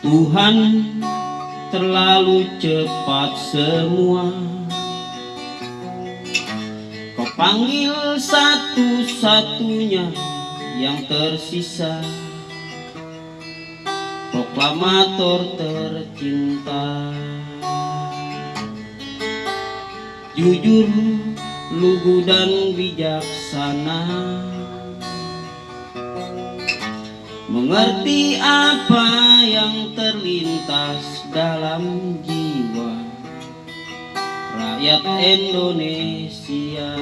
Tuhan terlalu cepat semua. Kau panggil satu-satunya yang tersisa Proklamator tercinta. Jujur, lugu dan bijaksana. Mengerti apa yang terlintas dalam jiwa Rakyat Indonesia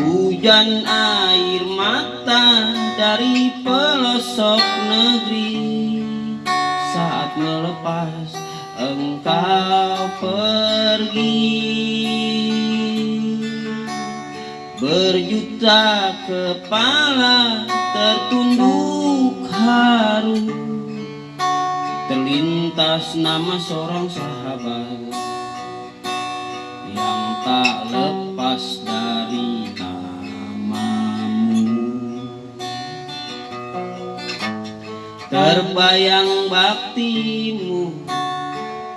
Hujan air mata dari pelosok negeri. Saat melepas engkau pergi. Berjuta kepala tertunduk haru Terlintas nama seorang sahabat Yang tak lepas dari namamu Terbayang baktimu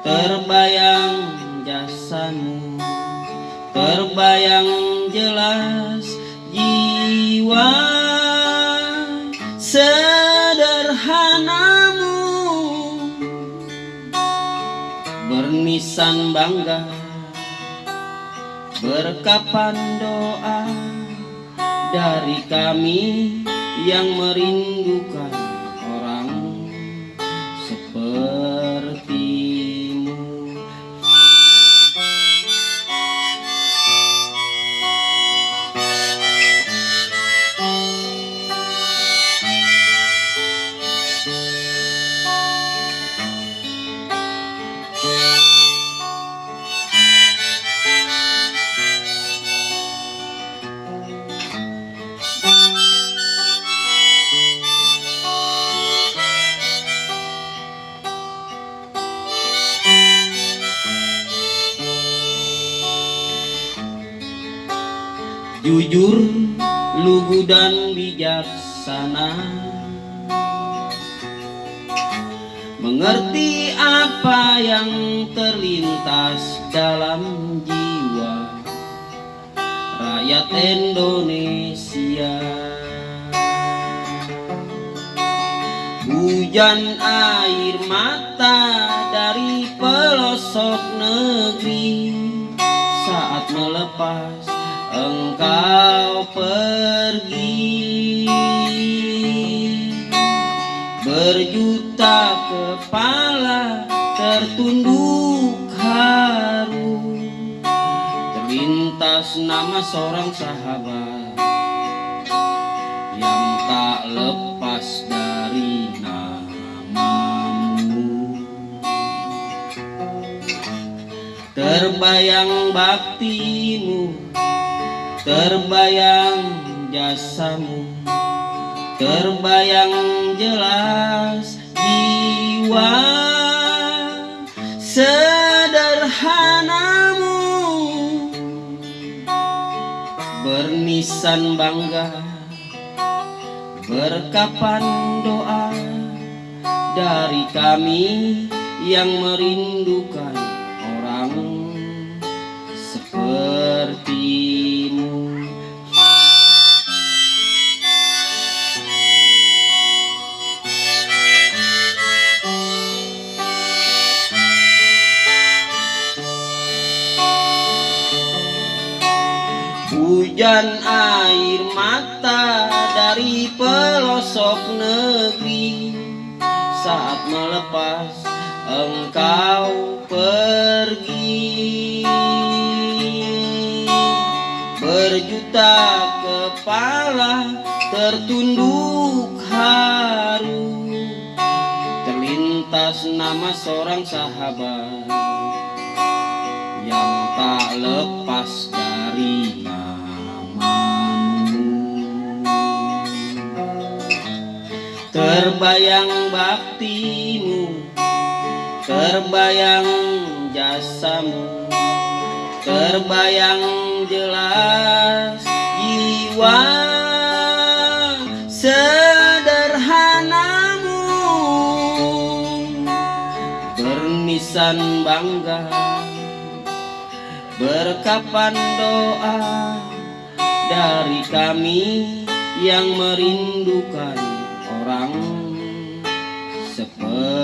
Terbayang jasamu Terbayang jelas jiwa sederhanamu. Bernisan bangga Berkapan doa dari kami yang merindukan Jujur, lugu dan bijaksana. Mengerti apa yang terlintas dalam jiwa Rakyat Indonesia. Hujan air mata dari pelosok negeri Saat melepas engkau pergi. Berjuta kepala tertunduk haru Terlintas nama seorang sahabat Yang tak lepas dari namamu. Terbayang baktimu Terbayang jasamu Terbayang jelas jiwa. Sederhanamu Bernisan bangga Berkapan doa Dari kami yang merindukan orang sepertimu Hujan air mata dari pelosok negeri. Saat melepas engkau pergi. Berjuta kepala tertunduk haru. Terlintas nama seorang sahabat Yang tak lepas dari Terbayang baktimu Terbayang jasamu Terbayang jelas jiwa sederhanamu. Bernisan bangga Berkapan doa dari kami yang merindukan orang seperti